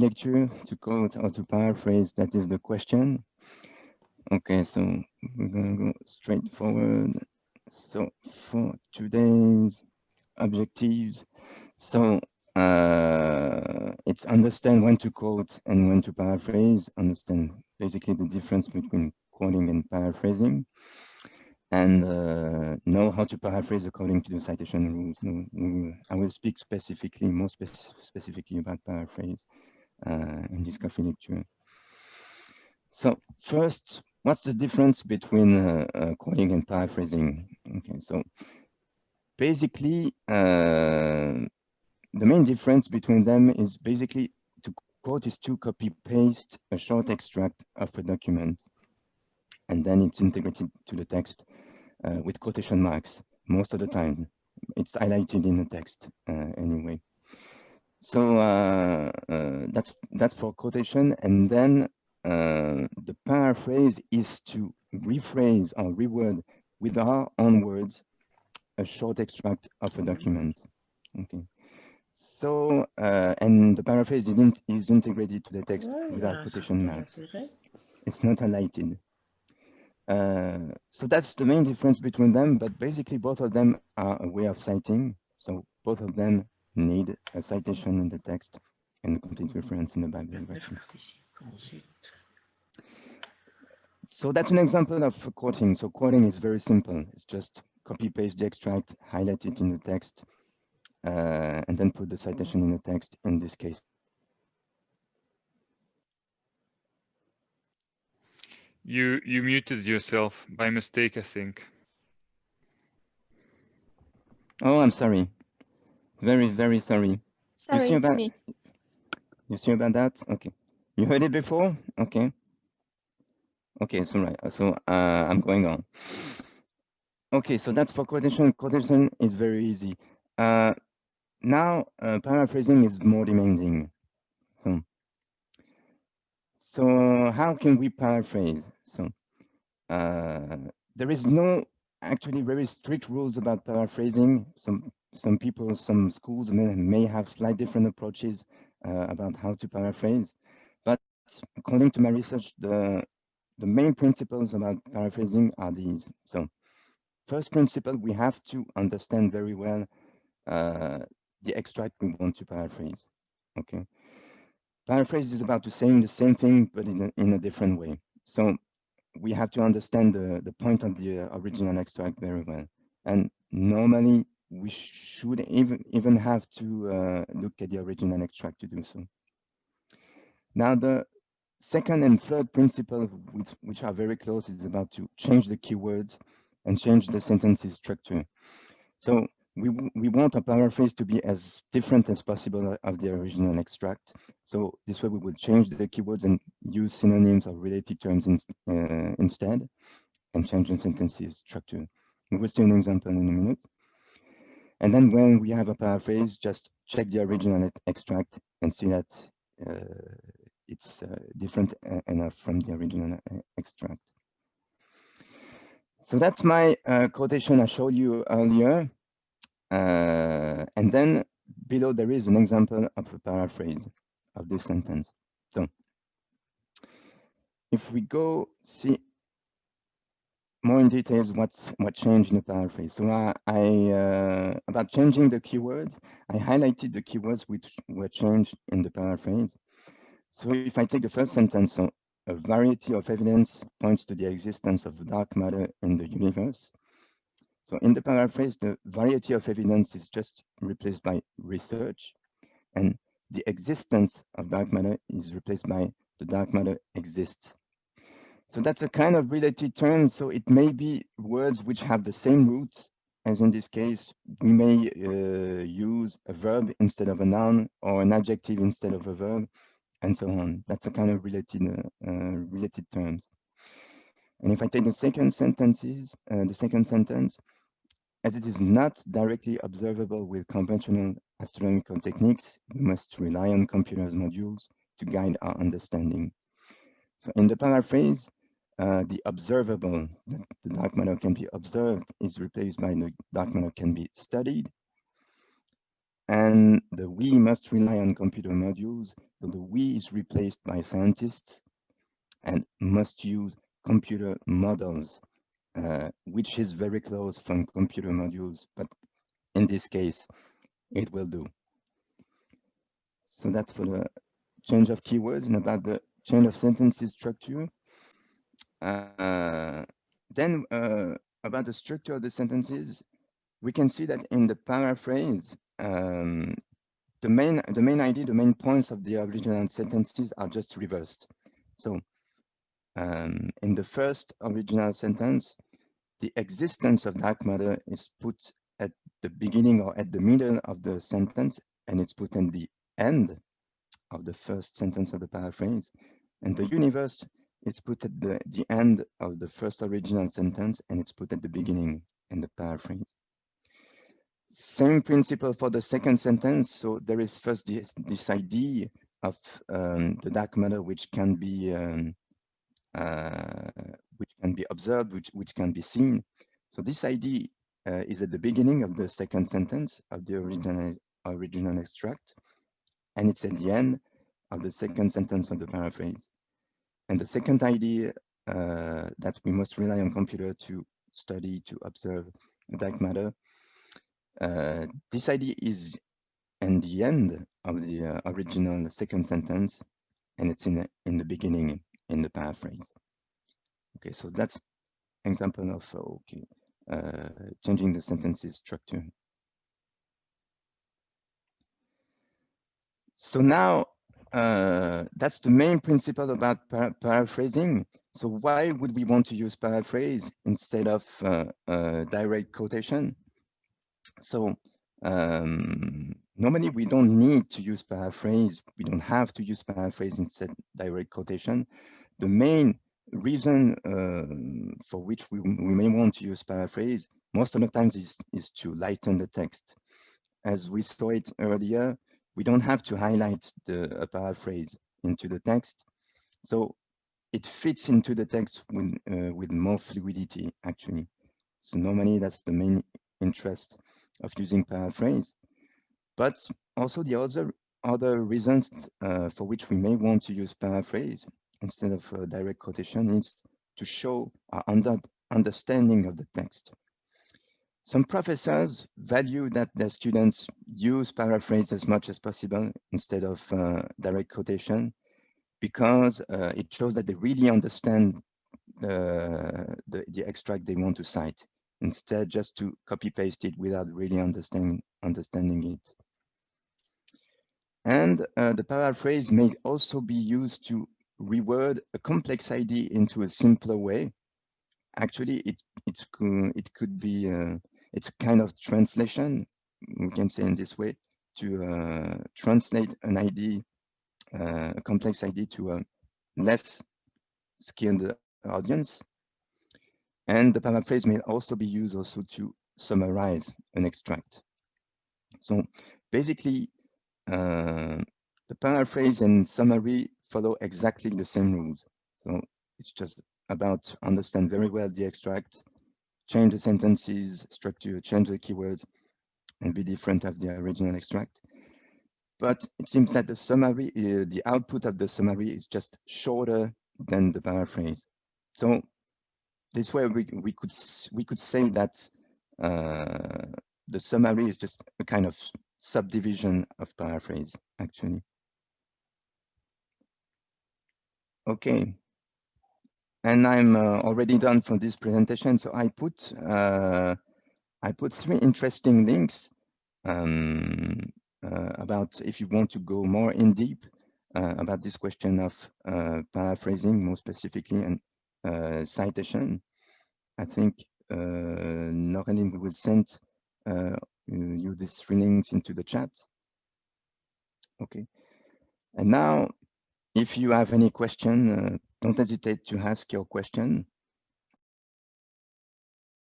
lecture to quote or to paraphrase, that is the question. Okay, so we're gonna go straight forward. So for today's objectives, so uh, it's understand when to quote and when to paraphrase, understand basically the difference between quoting and paraphrasing, and uh, know how to paraphrase according to the citation rules. I will speak specifically, more spe specifically about paraphrase in this lecture. So first, what's the difference between uh, uh, quoting and paraphrasing? Okay, so basically, uh, the main difference between them is basically to quote is to copy paste a short extract of a document and then it's integrated to the text uh, with quotation marks most of the time it's highlighted in the text uh, anyway so uh, uh that's that's for quotation and then uh, the paraphrase is to rephrase or reword with our own words a short extract of a document okay so, uh, and the paraphrase isn't, is integrated to the text without quotation marks. It's not highlighted. Uh, so that's the main difference between them, but basically both of them are a way of citing. So both of them need a citation in the text and a complete reference in the bibliography. So that's an example of quoting. So quoting is very simple. It's just copy paste the extract, highlight it in the text, uh, and then put the citation in the text in this case. You you muted yourself by mistake, I think. Oh, I'm sorry. Very, very sorry. Sorry, it's about, me. You see about that? Okay. You heard it before? Okay. Okay, so right. So uh, I'm going on. Okay, so that's for quotation. Quotation is very easy. Uh, now, uh, paraphrasing is more demanding. So, so how can we paraphrase? So, uh, there is no actually very strict rules about paraphrasing. Some some people, some schools may, may have slight different approaches uh, about how to paraphrase. But according to my research, the the main principles about paraphrasing are these. So, first principle, we have to understand very well uh, the extract we want to paraphrase. Okay. Paraphrase is about to saying the same thing, but in a, in a different way. So we have to understand the, the point of the uh, original extract very well. And normally we should even, even have to uh, look at the original extract to do so. Now the second and third principle, which, which are very close, is about to change the keywords and change the sentences structure. So we, we want a paraphrase to be as different as possible of the original extract. So this way we will change the keywords and use synonyms or related terms in, uh, instead and change the sentences structure. We will see an example in a minute. And then when we have a paraphrase, just check the original extract and see that uh, it's uh, different enough from the original uh, extract. So that's my uh, quotation I showed you earlier. Uh, and then below there is an example of a paraphrase of this sentence. So if we go see more in details what's what changed in the paraphrase. So I, I uh, about changing the keywords, I highlighted the keywords which were changed in the paraphrase. So if I take the first sentence, so a variety of evidence points to the existence of dark matter in the universe. So in the paraphrase, the variety of evidence is just replaced by research, and the existence of dark matter is replaced by the dark matter exists. So that's a kind of related term. So it may be words which have the same root, as in this case, we may uh, use a verb instead of a noun or an adjective instead of a verb, and so on. That's a kind of related uh, uh, related terms. And if I take the second sentences, uh, the second sentence, as it is not directly observable with conventional astronomical techniques, we must rely on computers modules to guide our understanding. So in the paraphrase, uh, the observable, the, the dark matter can be observed, is replaced by the dark matter can be studied. and the we must rely on computer modules. So the we is replaced by scientists and must use computer models, uh, which is very close from computer modules, but in this case, it will do. So that's for the change of keywords and about the change of sentences structure. Uh, then uh, about the structure of the sentences, we can see that in the paraphrase, um, the main the main idea, the main points of the original sentences are just reversed. So um, in the first original sentence, the existence of dark matter is put at the beginning or at the middle of the sentence, and it's put in the end of the first sentence of the paraphrase. And the universe it's put at the, the end of the first original sentence and it's put at the beginning in the paraphrase. Same principle for the second sentence. So there is first this, this idea of um, the dark matter which can be um, uh, which can be observed, which, which can be seen. So this idea uh, is at the beginning of the second sentence of the original original extract, and it's at the end of the second sentence of the paraphrase. And the second idea uh, that we must rely on computer to study, to observe dark matter, uh, this idea is in the end of the uh, original second sentence, and it's in the, in the beginning in the paraphrase. Okay, so that's example of okay uh, changing the sentences structure. So now uh, that's the main principle about para paraphrasing. So why would we want to use paraphrase instead of uh, uh, direct quotation? So um, normally we don't need to use paraphrase. We don't have to use paraphrase instead direct quotation. The main reason uh, for which we, we may want to use paraphrase most of the times is, is to lighten the text. As we saw it earlier, we don't have to highlight the a paraphrase into the text. So it fits into the text with, uh, with more fluidity, actually. So normally that's the main interest of using paraphrase. But also the other, other reasons uh, for which we may want to use paraphrase instead of uh, direct quotation is to show our under, understanding of the text. Some professors value that their students use paraphrase as much as possible instead of uh, direct quotation because uh, it shows that they really understand the, the, the, extract they want to cite instead just to copy paste it without really understanding, understanding it. And uh, the paraphrase may also be used to reword a complex idea into a simpler way. Actually, it, it's, it could be uh, it's a kind of translation, we can say in this way, to uh, translate an idea, uh, a complex idea to a less skilled audience. And the paraphrase may also be used also to summarize an extract. So basically, uh, the paraphrase and summary follow exactly the same rules. So it's just about understand very well the extract, change the sentences structure, change the keywords, and be different of the original extract. But it seems that the summary, uh, the output of the summary is just shorter than the paraphrase. So this way we, we could we could say that uh, the summary is just a kind of subdivision of paraphrase, actually. Okay, and I'm uh, already done for this presentation. So I put uh, I put three interesting links um, uh, about if you want to go more in deep uh, about this question of uh, paraphrasing, more specifically, and uh, citation. I think uh, Noreline will send you these three links into the chat. Okay. And now, if you have any question, don't hesitate to ask your question.